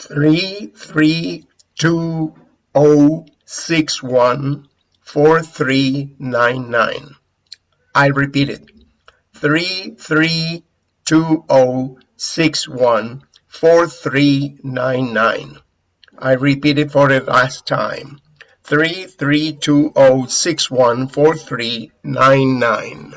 Three three two oh six one four three nine nine. I repeat it. Three three two oh six one four three nine nine. I repeat it for the last time. Three three two oh six one four three nine nine.